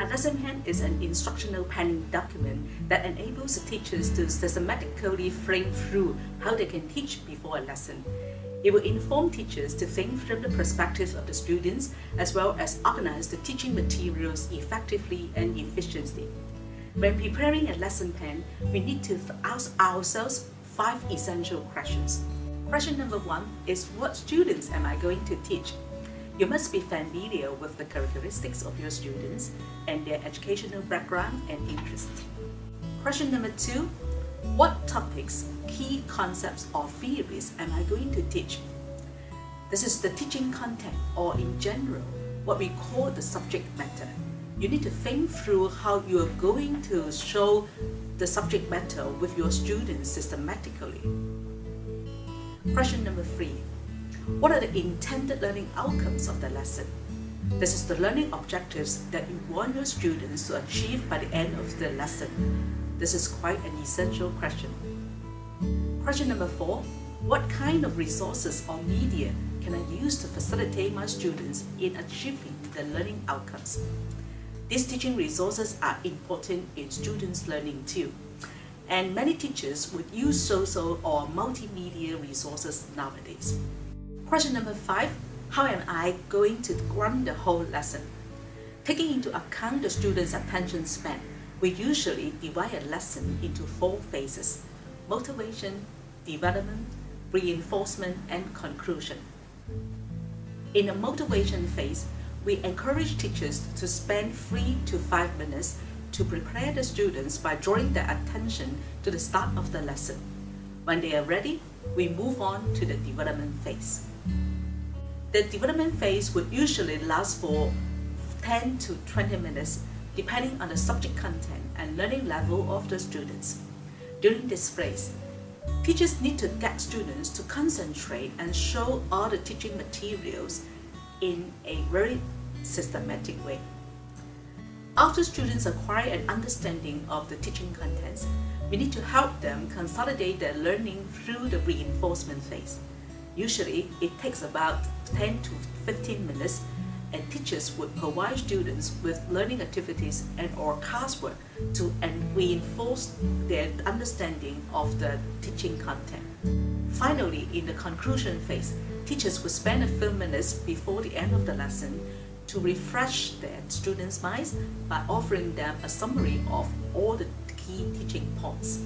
A lesson plan is an instructional planning document that enables teachers to systematically frame through how they can teach before a lesson. It will inform teachers to think from the perspective of the students as well as organize the teaching materials effectively and efficiently. When preparing a lesson plan, we need to ask ourselves five essential questions. Question number one is what students am I going to teach? You must be familiar with the characteristics of your students and their educational background and interest. Question number two, what topics, key concepts or theories am I going to teach? This is the teaching content or in general, what we call the subject matter. You need to think through how you are going to show the subject matter with your students systematically. Question number three, what are the intended learning outcomes of the lesson? This is the learning objectives that you want your students to achieve by the end of the lesson. This is quite an essential question. Question number four, what kind of resources or media can I use to facilitate my students in achieving the learning outcomes? These teaching resources are important in students' learning too. And many teachers would use social or multimedia resources nowadays. Question number five, how am I going to run the whole lesson? Taking into account the student's attention span, we usually divide a lesson into four phases, motivation, development, reinforcement, and conclusion. In the motivation phase, we encourage teachers to spend three to five minutes to prepare the students by drawing their attention to the start of the lesson. When they are ready, we move on to the development phase. The development phase would usually last for 10 to 20 minutes depending on the subject content and learning level of the students. During this phase, teachers need to get students to concentrate and show all the teaching materials in a very systematic way. After students acquire an understanding of the teaching contents, we need to help them consolidate their learning through the reinforcement phase. Usually, it takes about 10 to 15 minutes and teachers would provide students with learning activities and or classwork to reinforce their understanding of the teaching content. Finally, in the conclusion phase, teachers would spend a few minutes before the end of the lesson to refresh the students' minds by offering them a summary of all the key teaching points.